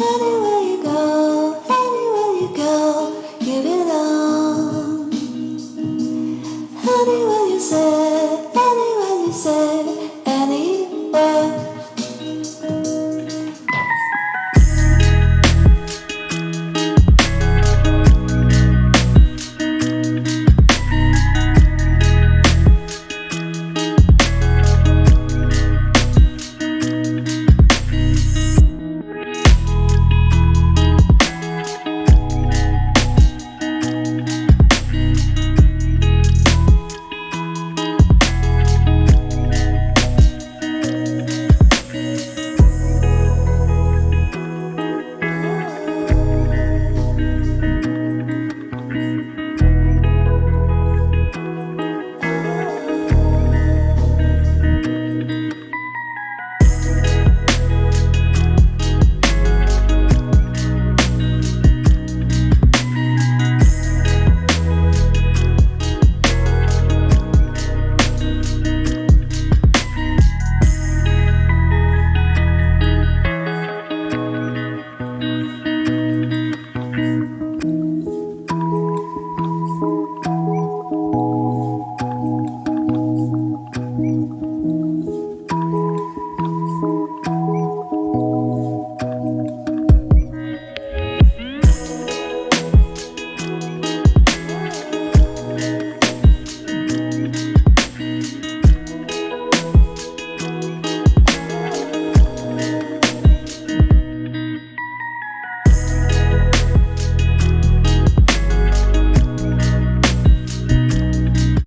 Anywhere you go, anywhere you go, you belong. Anywhere you say, anywhere you say, any.